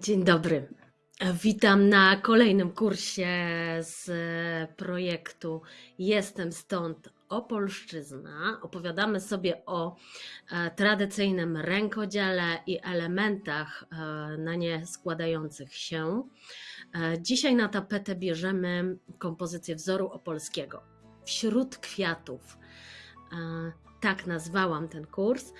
Dzień dobry. Witam na kolejnym kursie z projektu Jestem stąd Opolszczyzna. Opowiadamy sobie o e, tradycyjnym rękodziele i elementach e, na nie składających się. E, dzisiaj na tapetę bierzemy kompozycję wzoru opolskiego. Wśród kwiatów tak nazwałam ten kurs.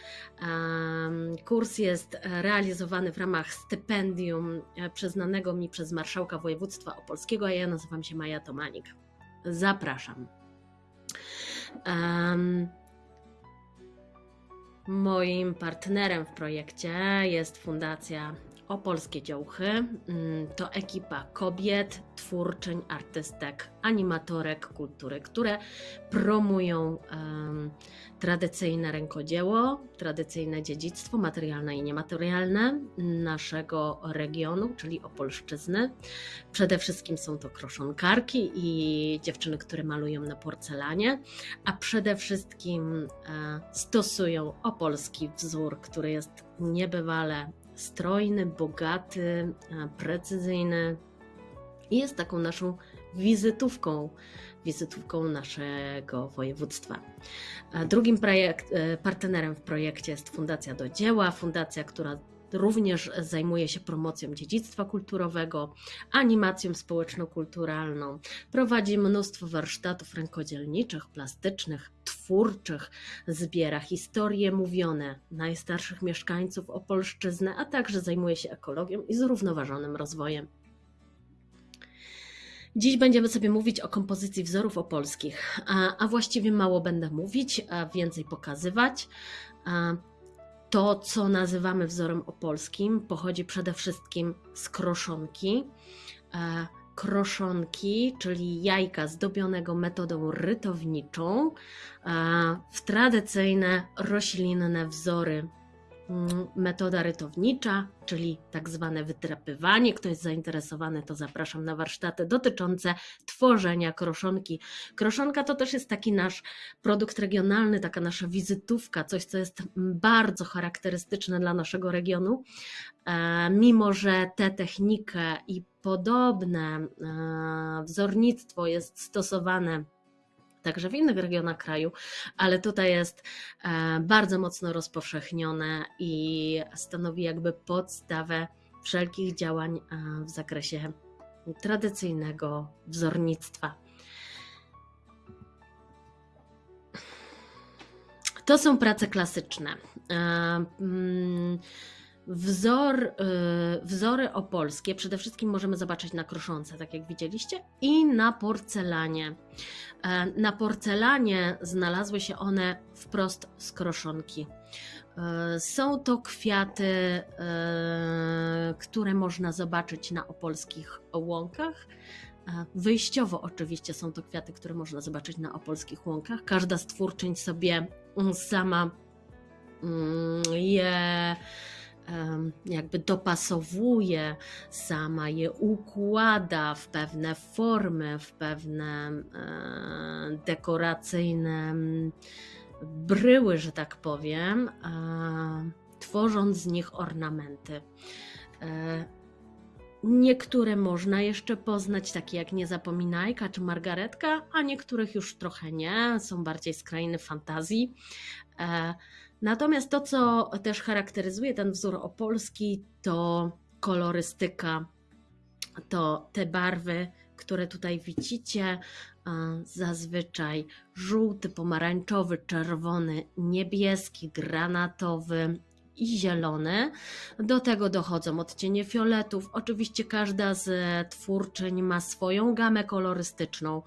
Kurs jest realizowany w ramach stypendium e, przyznanego mi przez marszałka województwa opolskiego, a ja nazywam się Maja Tomanik. Zapraszam. Moim partnerem w projekcie jest Fundacja Opolskie Działchy. Mm, to ekipa kobiet, twórczyń, artystek, animatorek kultury, które promują um, tradycyjne rękodzieło, tradycyjne dziedzictwo materialne i niematerialne naszego regionu, czyli Opolszczyzny. Przede wszystkim są to kroszonkarki i dziewczyny, które malują na porcelanie, a przede wszystkim e, stosują opolski wzór, który jest niebywale strojny, bogaty, e, precyzyjny i jest taką naszą wizytówką, wizytówką naszego województwa. Drugim projekt, e, partnerem w projekcie jest Fundacja do Dzieła, fundacja, która również zajmuje się promocją dziedzictwa kulturowego, animacją społeczno-kulturalną. Prowadzi mnóstwo warsztatów rękodzielniczych, plastycznych, twórczych, zbiera historie mówione najstarszych mieszkańców Opolszczyzny, a także zajmuje się ekologią i zrównoważonym rozwojem. Dziś będziemy sobie mówić o kompozycji wzorów opolskich, a, a właściwie mało będę mówić, a więcej pokazywać. To, co nazywamy wzorem opolskim, pochodzi przede wszystkim z kroszonki. Kroszonki, czyli jajka zdobionego metodą rytowniczą, w tradycyjne roślinne wzory Mm, metoda rytownicza, czyli tak zwane wytrapywanie. Kto jest zainteresowany, to zapraszam na warsztaty dotyczące tworzenia kroszonki. Kroszonka to też jest taki nasz produkt regionalny, taka nasza wizytówka, coś, co jest bardzo charakterystyczne dla naszego regionu. E, mimo, że tę technikę i podobne e, wzornictwo jest stosowane także w innych regionach kraju, ale tutaj jest e, bardzo mocno rozpowszechnione i stanowi jakby podstawę wszelkich działań e, w zakresie tradycyjnego wzornictwa. To są prace klasyczne. Wzor, y, wzory opolskie przede wszystkim możemy zobaczyć na kroszonce, tak jak widzieliście, i na porcelanie. E, na porcelanie znalazły się one wprost z kroszonki. E, są to kwiaty, e, które można zobaczyć na opolskich łąkach. Wyjściowo oczywiście są to kwiaty, które można zobaczyć na opolskich łąkach. Każda z twórczyń sobie sama mm, je jakby dopasowuje, sama je układa w pewne formy, w pewne e, dekoracyjne bryły, że tak powiem, tworząc z nich ornamenty. E, niektóre można jeszcze poznać, takie jak Niezapominajka czy Margaretka, a niektórych już trochę nie, są bardziej z krainy fantazji. Natomiast to, co też charakteryzuje ten wzór opolski, to kolorystyka, to te barwy, które tutaj widzicie, zazwyczaj żółty, pomarańczowy, czerwony, niebieski, granatowy, i zielony. Do tego dochodzą odcienie fioletów. Oczywiście każda z twórczyń ma swoją gamę kolorystyczną,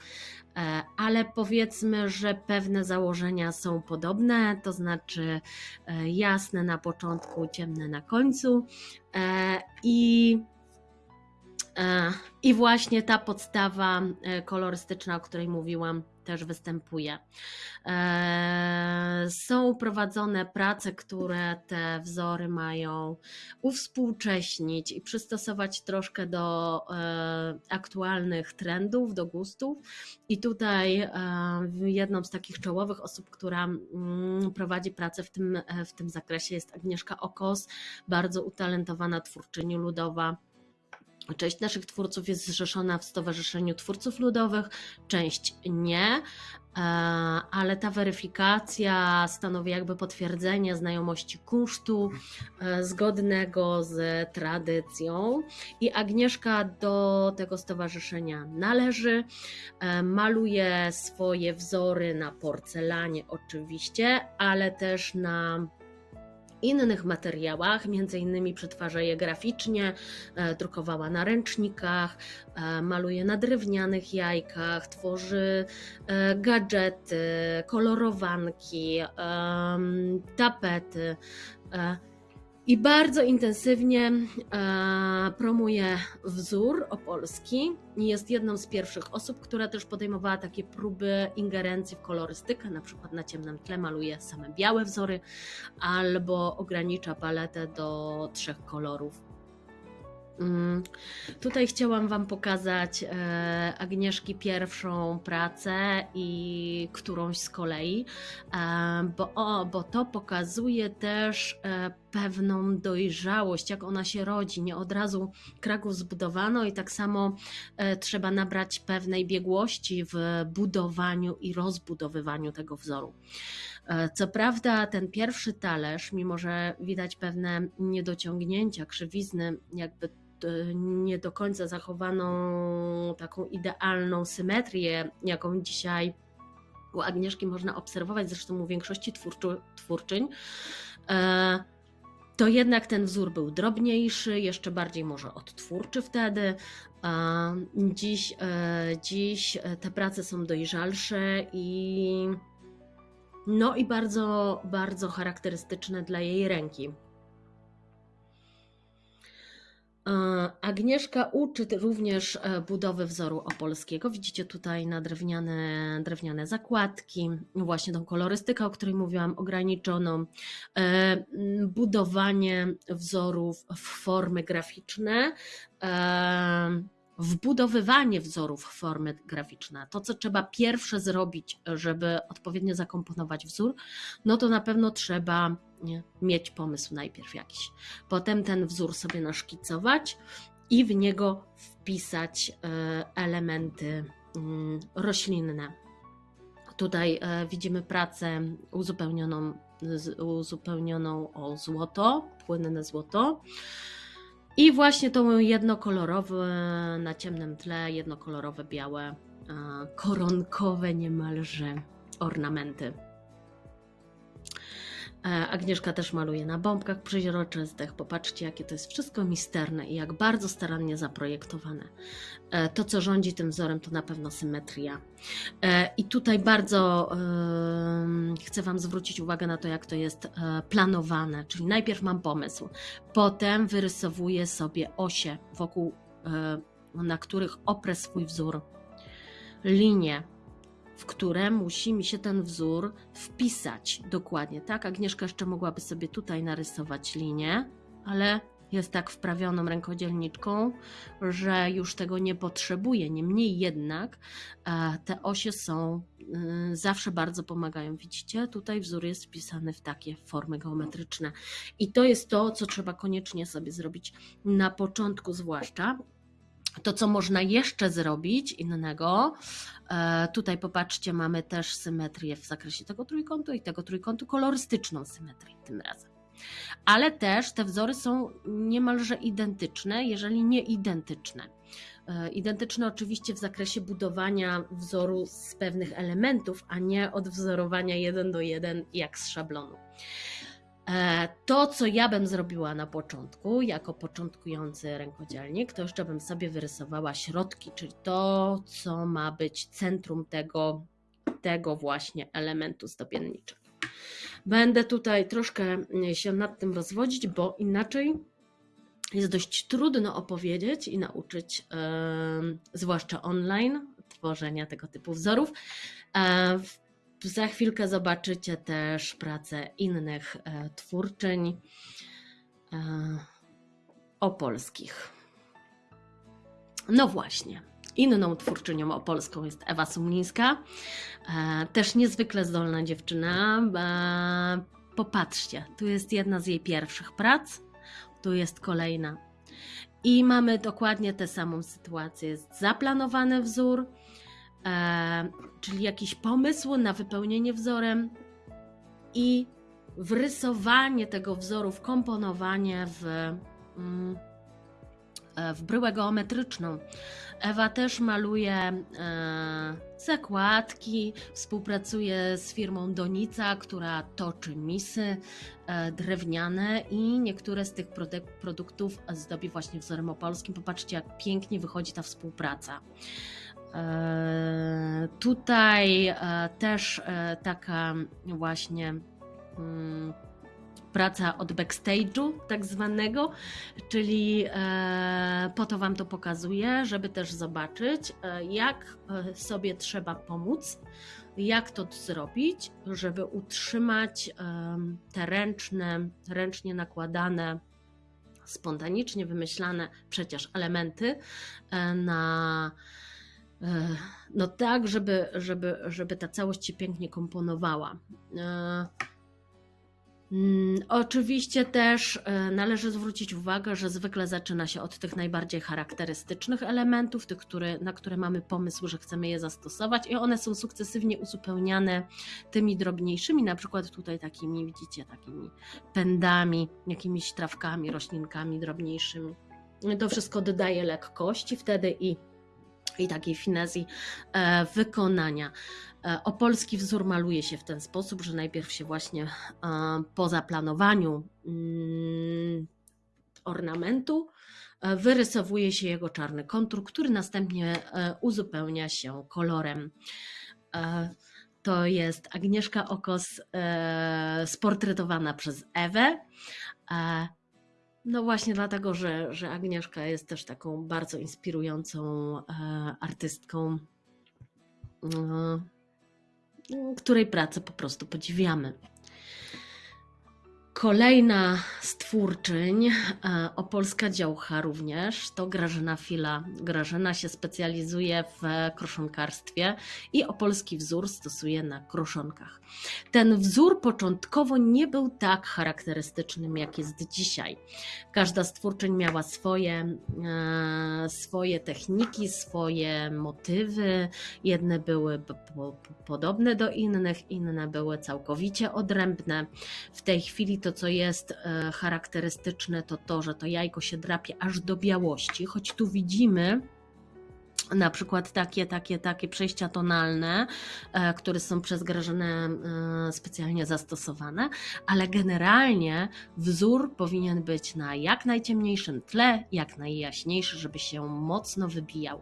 e, ale powiedzmy, że pewne założenia są podobne, to znaczy e, jasne na początku, ciemne na końcu. E, I i właśnie ta podstawa kolorystyczna, o której mówiłam, też występuje. E, są prowadzone prace, które te wzory mają uwspółcześnić i przystosować troszkę do e, aktualnych trendów, do gustów. I tutaj e, jedną z takich czołowych osób, która mm, prowadzi pracę w tym, w tym zakresie jest Agnieszka Okos, bardzo utalentowana twórczyni ludowa Część naszych twórców jest zrzeszona w Stowarzyszeniu Twórców Ludowych, część nie, e, ale ta weryfikacja stanowi jakby potwierdzenie znajomości kunsztu e, zgodnego z tradycją. I Agnieszka do tego stowarzyszenia należy. E, maluje swoje wzory na porcelanie, oczywiście, ale też na innych materiałach, między innymi przetwarza je graficznie, e, drukowała na ręcznikach, e, maluje na drewnianych jajkach, tworzy e, gadżety, kolorowanki, tapety i bardzo intensywnie e, promuje wzór opolski. Jest jedną z pierwszych osób, która też podejmowała takie próby ingerencji w kolorystykę, na przykład na ciemnym tle maluje same białe wzory albo ogranicza paletę do trzech kolorów. Mm, tutaj chciałam Wam pokazać e, Agnieszki pierwszą pracę i którąś z kolei, e, bo, o, bo to pokazuje też pewną dojrzałość, jak ona się rodzi. Nie od razu Kraków zbudowano i tak samo trzeba nabrać pewnej biegłości w budowaniu i rozbudowywaniu tego wzoru. Co prawda, ten pierwszy talerz, mimo że widać pewne niedociągnięcia, krzywizny, jakby E, nie do końca zachowaną taką idealną symetrię, jaką dzisiaj u Agnieszki można obserwować, zresztą u większości twórczy, twórczyń, e, to jednak ten wzór był drobniejszy, jeszcze bardziej może odtwórczy wtedy. Dziś, e, dziś te prace są dojrzalsze i no i bardzo, bardzo charakterystyczne dla jej ręki. E, Agnieszka uczy również e, budowy wzoru opolskiego. Widzicie tutaj na drewniane, drewniane zakładki, właśnie tą kolorystykę, o której mówiłam, ograniczoną, e, budowanie wzorów w formy graficzne wbudowywanie wzorów w formy graficzne, to co trzeba pierwsze zrobić, żeby odpowiednio zakomponować wzór, no to na pewno trzeba mieć pomysł najpierw jakiś. Potem ten wzór sobie naszkicować i w niego wpisać e, elementy mm, roślinne. Tutaj e, widzimy pracę uzupełnioną, uzupełnioną o złoto, płynne złoto. I właśnie to jednokolorowe na ciemnym tle, jednokolorowe białe, koronkowe niemalże ornamenty. E, Agnieszka też maluje na bombkach przeźroczystych. Popatrzcie, jakie to jest wszystko misterne i jak bardzo starannie zaprojektowane. E, to, co rządzi tym wzorem, to na pewno symetria. E, I tutaj bardzo chcę Wam zwrócić uwagę na to, jak to jest planowane. Czyli najpierw mam pomysł, potem wyrysowuję sobie osie, wokół na których oprę swój wzór, linie, w które musi mi się ten wzór wpisać dokładnie, tak? Agnieszka jeszcze mogłaby sobie tutaj narysować linię, ale jest tak wprawioną rękodzielniczką, że już tego nie potrzebuje. Niemniej jednak e, te osie są y, zawsze bardzo pomagają. Widzicie, tutaj wzór jest wpisany w takie formy geometryczne. I to jest to, co trzeba koniecznie sobie zrobić na początku, zwłaszcza to, co można jeszcze zrobić innego, e, tutaj popatrzcie, mamy też symetrię w zakresie tego trójkątu i tego trójkątu, kolorystyczną symetrię tym razem. Ale też te wzory są niemalże identyczne, jeżeli nie identyczne. E, identyczne oczywiście w zakresie budowania wzoru z pewnych elementów, a nie odwzorowania jeden do jeden jak z szablonu. E, to, co ja bym zrobiła na początku, jako początkujący rękodzielnik, to jeszcze bym sobie wyrysowała środki, czyli to, co ma być centrum tego, tego właśnie elementu zdobienniczego. Będę tutaj troszkę się nad tym rozwodzić, bo inaczej jest dość trudno opowiedzieć i nauczyć, yy, zwłaszcza online, tworzenia tego typu wzorów. E, w- Za chwilkę zobaczycie też pracę innych e, twórczyń e, opolskich. No właśnie. Inną twórczynią opolską jest Ewa Sumlińska. E, też niezwykle zdolna dziewczyna. Popatrzcie, tu jest jedna z jej pierwszych prac, tu jest kolejna. I mamy dokładnie tę samą sytuację. Jest zaplanowany wzór, czyli jakiś pomysł na wypełnienie wzorem i wrysowanie tego wzoru, wkomponowanie w, mm, e, w bryłę geometryczną. Ewa też maluje e, zakładki, współpracuje z firmą Donica, która toczy misy e, drewniane i niektóre z tych produk- produktów zdobi właśnie wzorem opolskim. Popatrzcie, jak pięknie wychodzi ta współpraca. E, tutaj e, też e, taka właśnie mm, praca od backstage'u, tak zwanego, czyli po to Wam to pokazuję, żeby też zobaczyć, jak sobie trzeba pomóc, jak to zrobić, żeby utrzymać te ręczne, ręcznie nakładane, spontanicznie wymyślane przecież elementy na no tak, żeby, żeby, żeby ta całość się pięknie komponowała. E, Mm, Oczywiście też e, należy zwrócić uwagę, że zwykle zaczyna się od tych najbardziej charakterystycznych elementów, tych, które, na które mamy pomysł, że chcemy je zastosować, i one są sukcesywnie uzupełniane tymi drobniejszymi, na przykład tutaj takimi, widzicie, takimi pędami, jakimiś trawkami, roślinkami drobniejszymi. To wszystko dodaje lekkości wtedy i, i takiej finezji e, wykonania. E, Opolski wzór maluje się w ten sposób, że najpierw się właśnie e, po zaplanowaniu mm, ornamentu wyrysowuje się jego czarny kontur, który następnie uzupełnia się kolorem. To jest Agnieszka Okos sportretowana przez Ewę. No właśnie dlatego, że, że Agnieszka jest też taką bardzo inspirującą e, artystką. E, której pracę po prostu podziwiamy. Kolejna z twórczyń, e, opolska działcha również, to Grażyna Fila. Grażyna się specjalizuje w kroszonkarstwie i opolski wzór stosuje na kroszonkach. Ten wzór początkowo nie był tak charakterystycznym, jak jest dzisiaj. Każda z twórczyń miała swoje, e, swoje techniki, swoje motywy. Jedne były po, po, podobne do innych, inne były całkowicie odrębne. W tej chwili to, co jest e, charakterystyczne, to to, że to jajko się drapie aż do białości, choć tu widzimy na przykład takie, takie, takie przejścia tonalne, e, które są przez Grażynę e, specjalnie zastosowane, ale generalnie wzór powinien być na jak najciemniejszym tle, jak najjaśniejszy, żeby się mocno wybijał.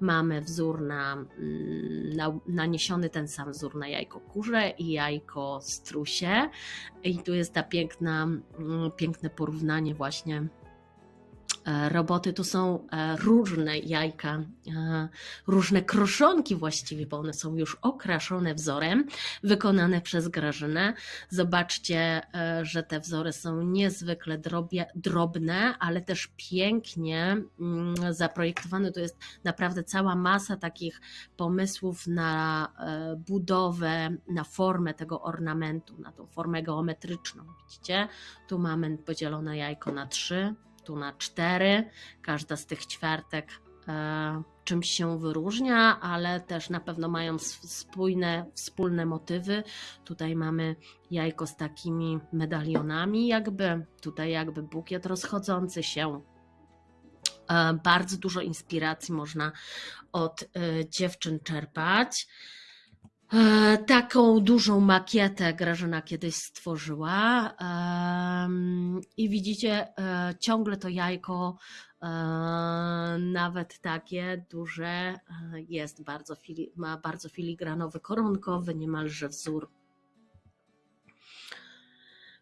Mamy wzór na, mm, na naniesiony ten sam wzór na jajko kurze i jajko strusie i tu jest ta piękna, mm, piękne porównanie właśnie roboty. Tu są e, różne jajka, e, różne kroszonki właściwie, bo one są już okraszone wzorem, wykonane przez Grażynę. Zobaczcie, e, że te wzory są niezwykle drobie, drobne, ale też pięknie mm, zaprojektowane. To jest naprawdę cała masa takich pomysłów na e, budowę, na formę tego ornamentu, na tą formę geometryczną. Widzicie? Tu mamy podzielone jajko na trzy, tu na cztery. Każda z tych ćwiartek e, czymś się wyróżnia, ale też na pewno mają spójne, wspólne motywy. Tutaj mamy jajko z takimi medalionami, jakby tutaj jakby bukiet rozchodzący się. E, Bardzo dużo inspiracji można od e, dziewczyn czerpać. E, Taką dużą makietę Grażyna kiedyś stworzyła i widzicie e, ciągle to jajko, e, nawet takie duże, jest bardzo, ma bardzo filigranowy, koronkowy niemalże wzór.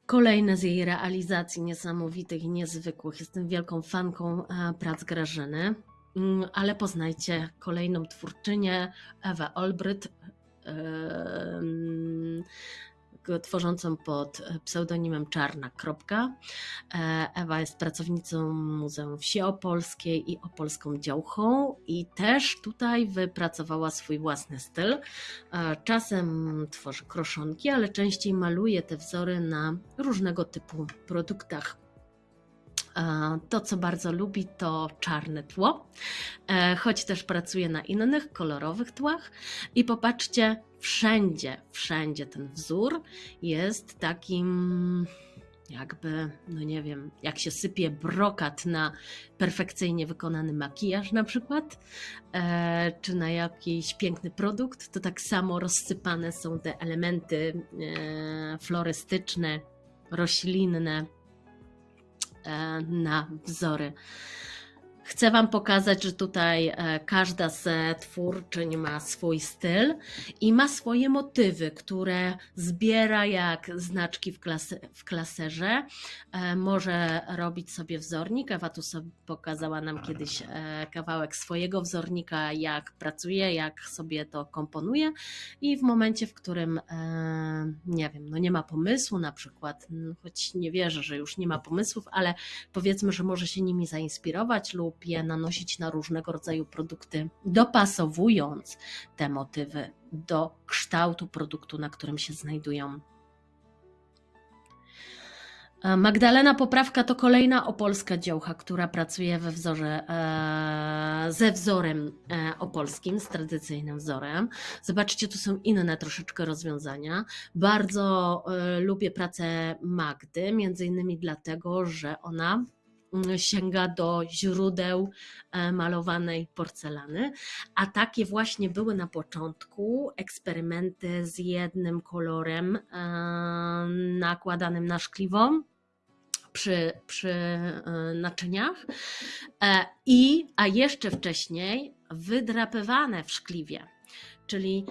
Kolejne z jej realizacji niesamowitych i niezwykłych. Jestem wielką fanką prac Grażyny, Mm, ale poznajcie kolejną twórczynię, Ewę Olbryt, tworzącą pod pseudonimem Czarna. Kropka. E, Ewa jest pracownicą Muzeum Wsi Opolskiej i Opolską Działchą i też tutaj wypracowała swój własny styl. E, Czasem tworzy kroszonki, ale częściej maluje te wzory na różnego typu produktach. E, To, co bardzo lubi, to czarne tło, e, choć też pracuje na innych, kolorowych tłach. I popatrzcie, wszędzie, wszędzie ten wzór jest takim jakby, no nie wiem, jak się sypie brokat na perfekcyjnie wykonany makijaż na przykład, e, czy na jakiś piękny produkt, to tak samo rozsypane są te elementy florystyczne, roślinne na wzory. Chcę Wam pokazać, że tutaj e, każda z twórczyń ma swój styl i ma swoje motywy, które zbiera jak znaczki w, klasy, w klaserze. E, Może robić sobie wzornik. Ewa tu sobie pokazała nam kiedyś e, kawałek swojego wzornika, jak pracuje, jak sobie to komponuje. I w momencie, w którym nie wiem, no nie ma pomysłu, na przykład, choć nie wierzę, że już nie ma pomysłów, ale powiedzmy, że może się nimi zainspirować lub je nanosić na różnego rodzaju produkty, dopasowując te motywy do kształtu produktu, na którym się znajdują. E, Magdalena Poprawka to kolejna opolska działka, która pracuje we wzorze, e, ze wzorem e, opolskim, z tradycyjnym wzorem. Zobaczcie, tu są inne troszeczkę rozwiązania. Bardzo lubię pracę Magdy, między innymi dlatego, że ona sięga do źródeł e, malowanej porcelany, a takie właśnie były na początku eksperymenty z jednym kolorem e, nakładanym na szkliwo przy, przy e, naczyniach. I, a jeszcze wcześniej wydrapywane w szkliwie, czyli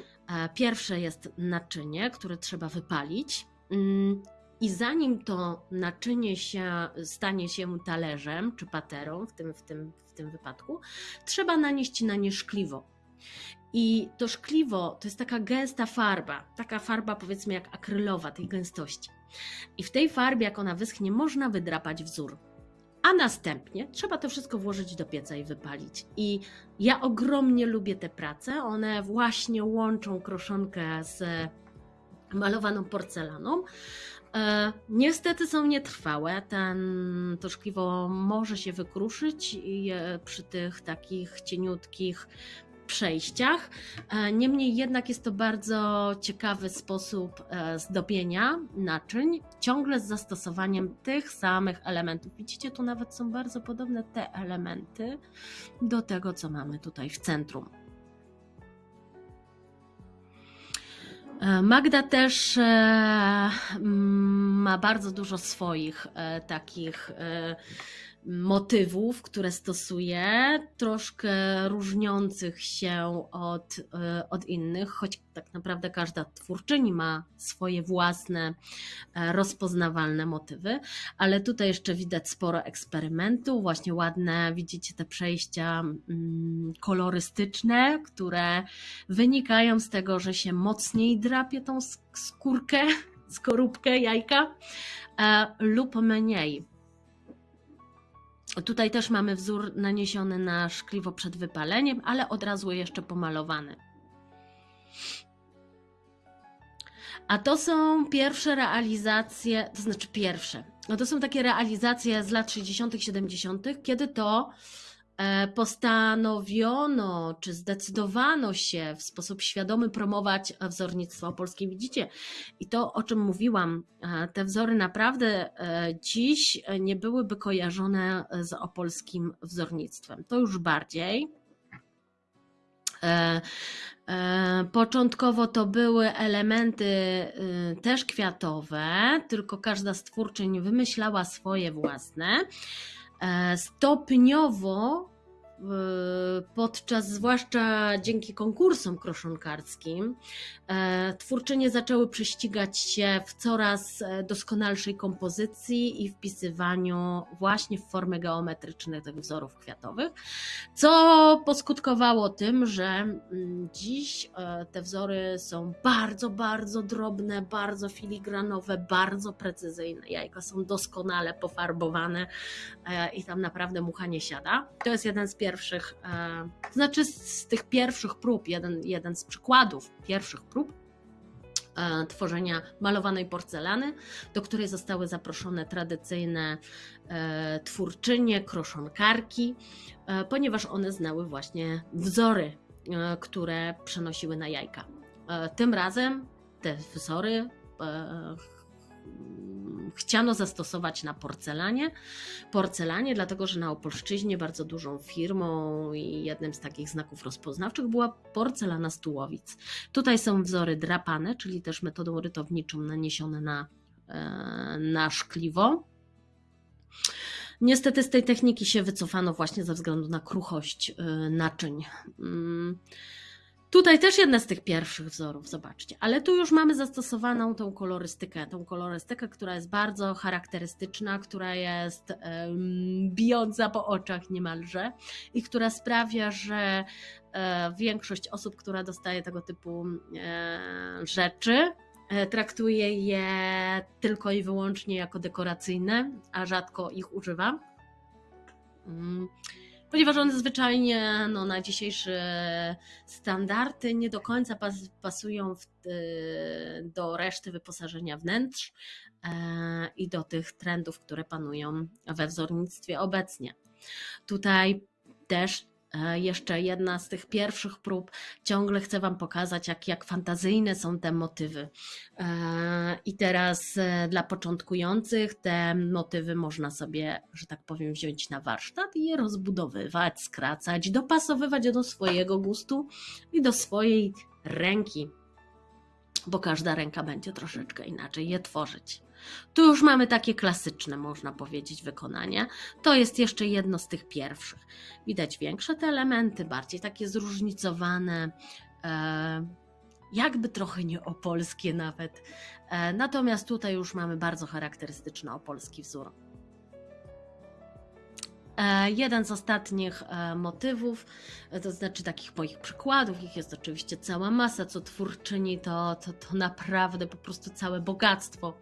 pierwsze jest naczynie, które trzeba wypalić. Mm, i zanim to naczynie się stanie się talerzem czy paterą w tym, w tym, w tym wypadku, trzeba nanieść na nie szkliwo. I to szkliwo to jest taka gęsta farba, taka farba powiedzmy jak akrylowa tej gęstości. I w tej farbie, jak ona wyschnie, można wydrapać wzór. A następnie trzeba to wszystko włożyć do pieca i wypalić. I ja ogromnie lubię te prace. One właśnie łączą kroszonkę z malowaną porcelaną. E, niestety są nietrwałe. Ten, to szkliwo może się wykruszyć e, przy tych takich cieniutkich przejściach. E, Niemniej jednak jest to bardzo ciekawy sposób zdobienia naczyń, ciągle z zastosowaniem tych samych elementów. Widzicie, tu nawet są bardzo podobne te elementy do tego, co mamy tutaj w centrum. Magda też e, ma bardzo dużo swoich e, takich e, motywów, które stosuje, troszkę różniących się od, e, od innych, choć tak naprawdę każda twórczyni ma swoje własne e, rozpoznawalne motywy, ale tutaj jeszcze widać sporo eksperymentów, właśnie ładne, widzicie te przejścia mm, kolorystyczne, które wynikają z tego, że się mocniej drapie tą sk- skórkę, skorupkę jajka e, lub mniej. Tutaj też mamy wzór naniesiony na szkliwo przed wypaleniem, ale od razu jeszcze pomalowany. A to są pierwsze realizacje, to znaczy pierwsze. No to są takie realizacje z lat 60., 70., kiedy to postanowiono, czy zdecydowano się w sposób świadomy promować wzornictwo polskie. Widzicie, i to o czym mówiłam, e, te wzory naprawdę e, dziś nie byłyby kojarzone z opolskim wzornictwem. To już bardziej. E, e, Początkowo to były elementy y, też kwiatowe, tylko każda z twórczyń wymyślała swoje własne. E, Stopniowo podczas, zwłaszcza dzięki konkursom kroszonkarskim, e, twórczynie zaczęły prześcigać się w coraz e, doskonalszej kompozycji i wpisywaniu właśnie w formy geometryczne tych wzorów kwiatowych, co poskutkowało tym, że mm, dziś e, te wzory są bardzo, bardzo drobne, bardzo filigranowe, bardzo precyzyjne. Jajka są doskonale pofarbowane i tam naprawdę mucha nie siada. To jest jeden z pierwszych, e, to znaczy z tych pierwszych prób, jeden, jeden z przykładów pierwszych prób e, tworzenia malowanej porcelany, do której zostały zaproszone tradycyjne e, twórczynie, kroszonkarki, ponieważ one znały właśnie wzory, które przenosiły na jajka. Tym razem te wzory chciano zastosować na porcelanie. Porcelanie, dlatego że na Opolszczyźnie bardzo dużą firmą i jednym z takich znaków rozpoznawczych była porcelana Stułowic. Tutaj są wzory drapane, czyli też metodą rytowniczą naniesione na, e, na szkliwo. Niestety z tej techniki się wycofano właśnie ze względu na kruchość e, naczyń. Tutaj też jedna z tych pierwszych wzorów, zobaczcie, ale tu już mamy zastosowaną tą kolorystykę, tą kolorystykę, która jest bardzo charakterystyczna, która jest um, bijąca po oczach niemalże i która sprawia, że e, większość osób, która dostaje tego typu e, rzeczy, e, traktuje je tylko i wyłącznie jako dekoracyjne, a rzadko ich używa. Mm ponieważ one zwyczajnie no, na dzisiejsze standardy nie do końca pas, pasują w, do reszty wyposażenia wnętrz e, i do tych trendów, które panują we wzornictwie obecnie. Tutaj też jeszcze jedna z tych pierwszych prób. Ciągle chcę Wam pokazać, jak, jak fantazyjne są te motywy. E, I teraz e, dla początkujących te motywy można sobie, że tak powiem, wziąć na warsztat i je rozbudowywać, skracać, dopasowywać do swojego gustu i do swojej ręki, bo każda ręka będzie troszeczkę inaczej je tworzyć. Tu już mamy takie klasyczne, można powiedzieć, wykonanie. To jest jeszcze jedno z tych pierwszych. Widać większe te elementy, bardziej takie zróżnicowane, e, jakby trochę nie opolskie nawet. E, natomiast tutaj już mamy bardzo charakterystyczny opolski wzór. E, jeden z ostatnich e, motywów, e, to znaczy takich moich przykładów, ich jest oczywiście cała masa, co twórczyni to, to, to naprawdę po prostu całe bogactwo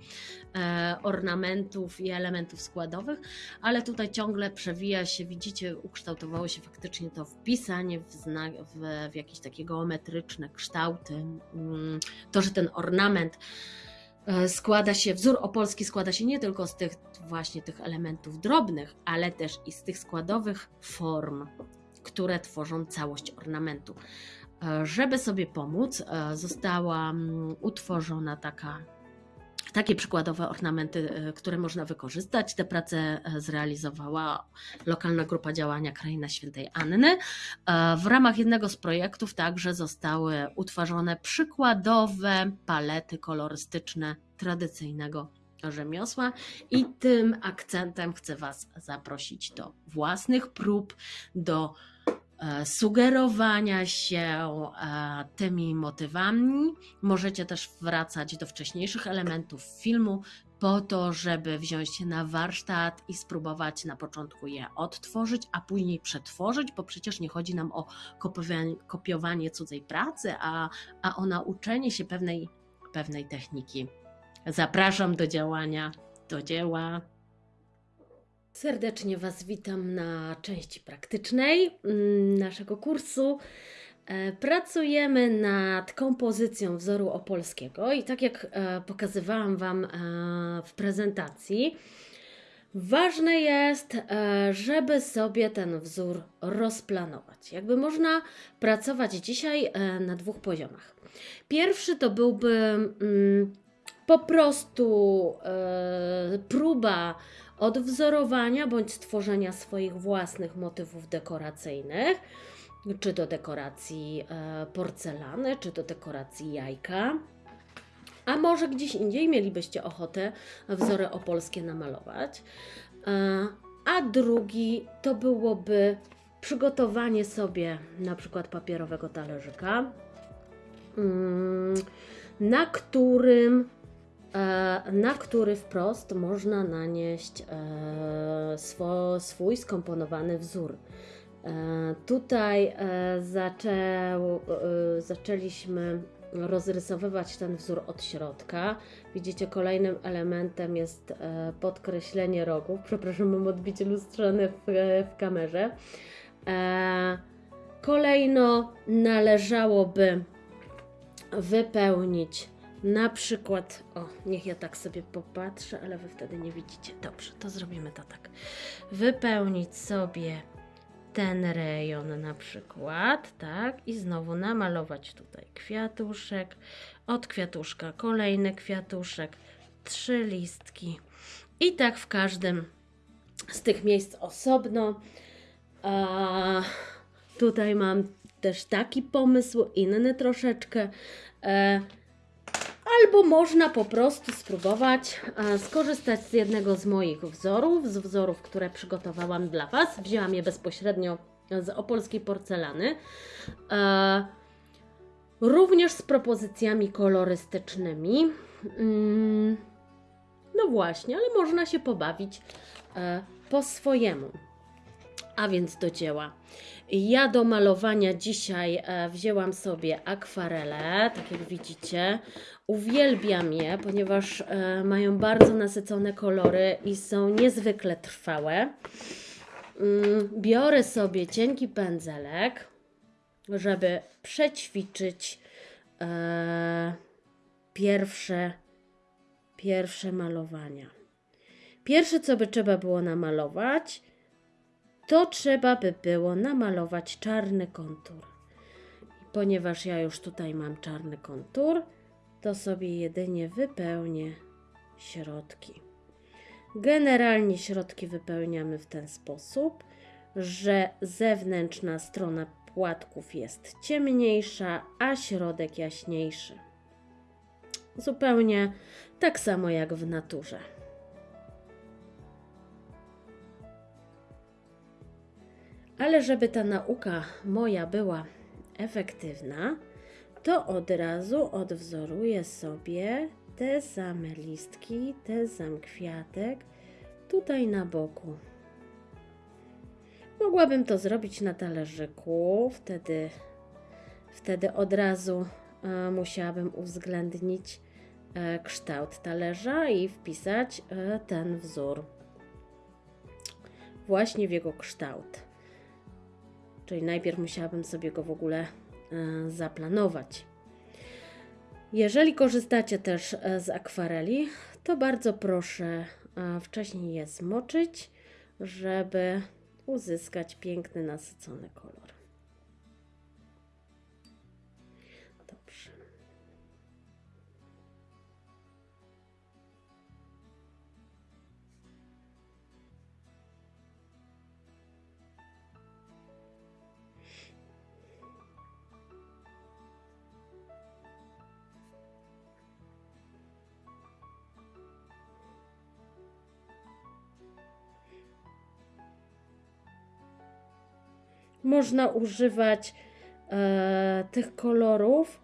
ornamentów i elementów składowych, ale tutaj ciągle przewija się, widzicie, ukształtowało się faktycznie to wpisanie w, w, w jakieś takie geometryczne kształty, mm, to, że ten ornament składa się, wzór opolski składa się nie tylko z tych właśnie tych elementów drobnych, ale też i z tych składowych form, które tworzą całość ornamentu. E, żeby sobie pomóc, e, została mm, utworzona taka takie przykładowe ornamenty, e, które można wykorzystać. Te prace e, zrealizowała lokalna grupa działania Kraina Świętej Anny. E, w ramach jednego z projektów także zostały utworzone przykładowe palety kolorystyczne tradycyjnego rzemiosła i tym akcentem chcę Was zaprosić do własnych prób, do sugerowania się e, tymi motywami. Możecie też wracać do wcześniejszych elementów filmu po to, żeby wziąć na warsztat i spróbować na początku je odtworzyć, a później przetworzyć, bo przecież nie chodzi nam o kopiowanie, kopiowanie cudzej pracy, a, a o nauczenie się pewnej, pewnej techniki. Zapraszam do działania, do dzieła. Serdecznie Was witam na części praktycznej mm, naszego kursu. E, pracujemy nad kompozycją wzoru opolskiego i tak jak e, pokazywałam Wam e, w prezentacji, ważne jest, żeby sobie ten wzór rozplanować. Jakby można pracować dzisiaj na dwóch poziomach. Pierwszy to byłby mm, po prostu próba odwzorowania bądź stworzenia swoich własnych motywów dekoracyjnych, czy do dekoracji e, porcelany, czy do dekoracji jajka. A może gdzieś indziej mielibyście ochotę wzory opolskie namalować. E, a drugi to byłoby przygotowanie sobie na przykład papierowego talerzyka, mm, na którym na który wprost można nanieść e, swój skomponowany wzór. E, tutaj zaczęł, zaczęliśmy rozrysowywać ten wzór od środka. Widzicie, kolejnym elementem jest podkreślenie rogów. Przepraszam, mam odbicie lustrzane w, w kamerze. Kolejno należałoby wypełnić na przykład, o, niech ja tak sobie popatrzę, ale wy wtedy nie widzicie. Dobrze, to zrobimy to tak. Wypełnić sobie ten rejon na przykład, tak? I znowu namalować tutaj kwiatuszek, od kwiatuszka kolejny kwiatuszek, trzy listki i tak w każdym z tych miejsc osobno. A tutaj mam też taki pomysł, inny troszeczkę. E, albo można po prostu spróbować e, skorzystać z jednego z moich wzorów, z wzorów, które przygotowałam dla Was. Wzięłam je bezpośrednio z opolskiej porcelany. E, również z propozycjami kolorystycznymi. Mm, no właśnie, ale można się pobawić e, po swojemu. A więc do dzieła. Ja do malowania dzisiaj e, wzięłam sobie akwarele, tak jak widzicie. Uwielbiam je, ponieważ e, mają bardzo nasycone kolory i są niezwykle trwałe. Mm, biorę sobie cienki pędzelek, żeby przećwiczyć e, pierwsze, pierwsze malowania. Pierwsze, co by trzeba było namalować, to trzeba by było namalować czarny kontur. Ponieważ ja już tutaj mam czarny kontur, to sobie jedynie wypełnię środki. Generalnie środki wypełniamy w ten sposób, że zewnętrzna strona płatków jest ciemniejsza, a środek jaśniejszy. Zupełnie tak samo jak w naturze. Ale żeby ta nauka moja była efektywna, to od razu odwzoruję sobie te same listki, te sam kwiatek tutaj na boku. Mogłabym to zrobić na talerzyku, wtedy, wtedy od razu e, musiałabym uwzględnić e, kształt talerza i wpisać e, ten wzór właśnie w jego kształt. Czyli najpierw musiałabym sobie go w ogóle e, zaplanować. Jeżeli korzystacie też e, z akwareli, to bardzo proszę e, wcześniej je zmoczyć, żeby uzyskać piękny, nasycony kolor. Można używać e, tych kolorów,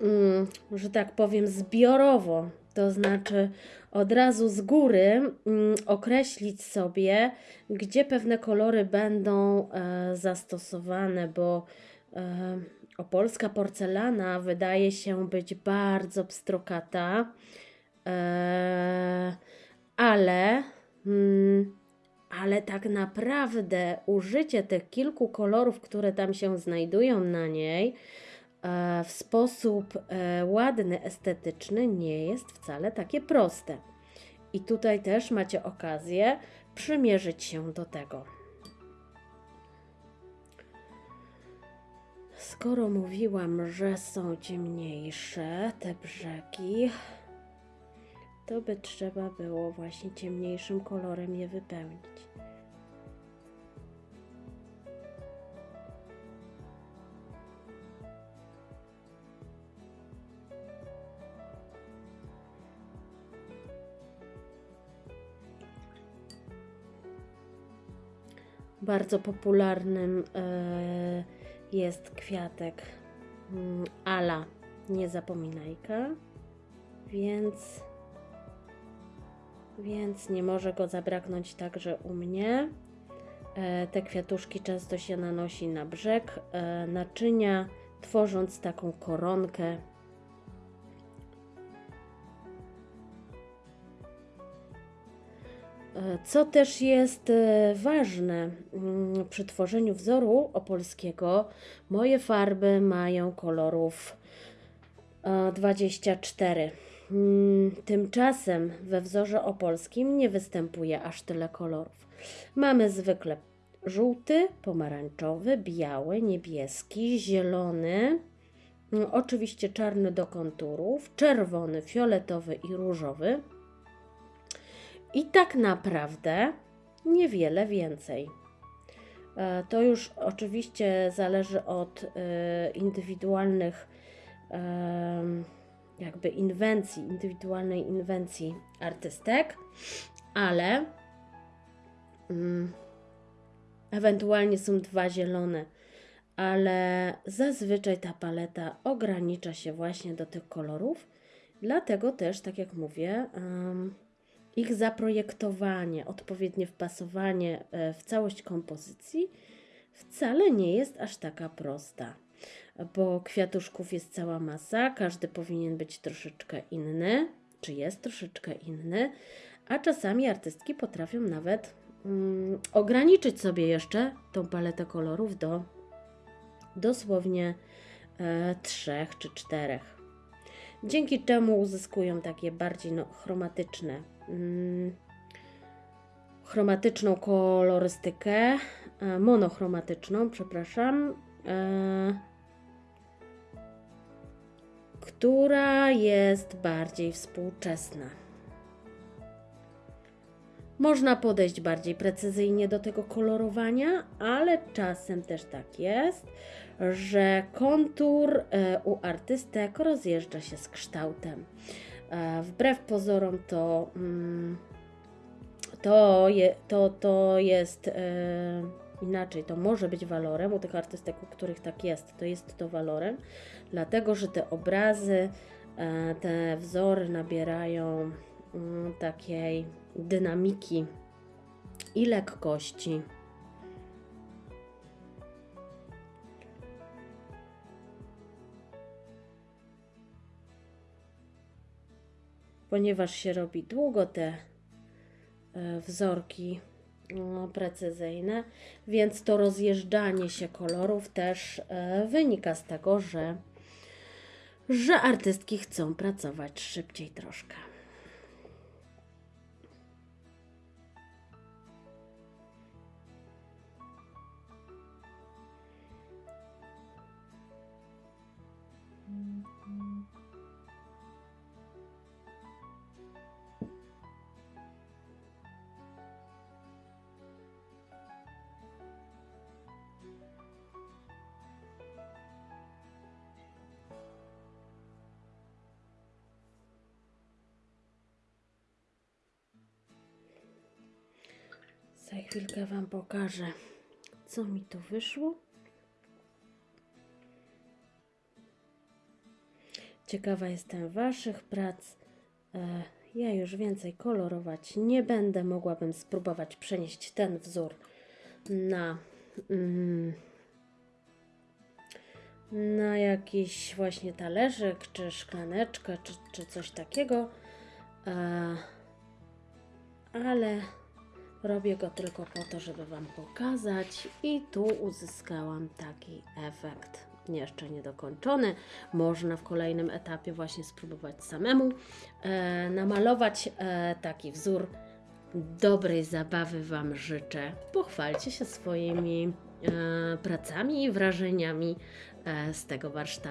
mm, że tak powiem, zbiorowo. To znaczy od razu z góry mm, określić sobie, gdzie pewne kolory będą e, zastosowane, bo e, opolska porcelana wydaje się być bardzo pstrokata, e, ale mm, ale tak naprawdę użycie tych kilku kolorów, które tam się znajdują na niej, e, w sposób e, ładny, estetyczny nie jest wcale takie proste. I tutaj też macie okazję przymierzyć się do tego. Skoro mówiłam, że są ciemniejsze te brzegi, to by trzeba było właśnie ciemniejszym kolorem je wypełnić. Bardzo popularnym e, jest kwiatek mm, ala niezapominajka, więc, więc nie może go zabraknąć także u mnie. E, te kwiatuszki często się nanosi na brzeg e, naczynia, tworząc taką koronkę. E, Co też jest ważne mm, przy tworzeniu wzoru opolskiego, moje farby mają kolorów e, 24. Mm, Tymczasem we wzorze opolskim nie występuje aż tyle kolorów. Mamy zwykle żółty, pomarańczowy, biały, niebieski, zielony, mm, oczywiście czarny do konturów, czerwony, fioletowy i różowy. I tak naprawdę niewiele więcej. E, To już oczywiście zależy od e, indywidualnych jakby inwencji, indywidualnej inwencji artystek, ale mm, ewentualnie są dwa zielone, ale zazwyczaj ta paleta ogranicza się właśnie do tych kolorów, dlatego też, tak jak mówię, em, ich zaprojektowanie, odpowiednie wpasowanie e, w całość kompozycji wcale nie jest aż taka prosta, bo kwiatuszków jest cała masa, każdy powinien być troszeczkę inny, czy jest troszeczkę inny, a czasami artystki potrafią nawet mm, ograniczyć sobie jeszcze tą paletę kolorów do dosłownie e, trzech czy czterech. Dzięki czemu uzyskują takie bardziej no, chromatyczne, mm, chromatyczną kolorystykę, e, monochromatyczną, przepraszam, e, która jest bardziej współczesna. Można podejść bardziej precyzyjnie do tego kolorowania, ale czasem też tak jest, że kontur e, u artystek rozjeżdża się z kształtem. E, Wbrew pozorom to, mm, to, je, to, to jest e, inaczej, to może być walorem u tych artystek, u których tak jest, to jest to walorem, dlatego że te obrazy, e, te wzory nabierają mm, takiej dynamiki i lekkości. Ponieważ się robi długo te e, wzorki precyzyjne, więc to rozjeżdżanie się kolorów też e, wynika z tego, że, że artystki chcą pracować szybciej troszkę. Za chwilkę Wam pokażę, co mi tu wyszło. Ciekawa jestem Waszych prac. E, Ja już więcej kolorować nie będę. Mogłabym spróbować przenieść ten wzór na, mm, na jakiś właśnie talerzyk, czy szklaneczkę, czy, czy coś takiego. E, ale robię go tylko po to, żeby Wam pokazać i tu uzyskałam taki efekt. Jeszcze niedokończony. Można w kolejnym etapie właśnie spróbować samemu e, namalować e, taki wzór. Dobrej zabawy Wam życzę. Pochwalcie się swoimi e, pracami i wrażeniami e, z tego warsztatu.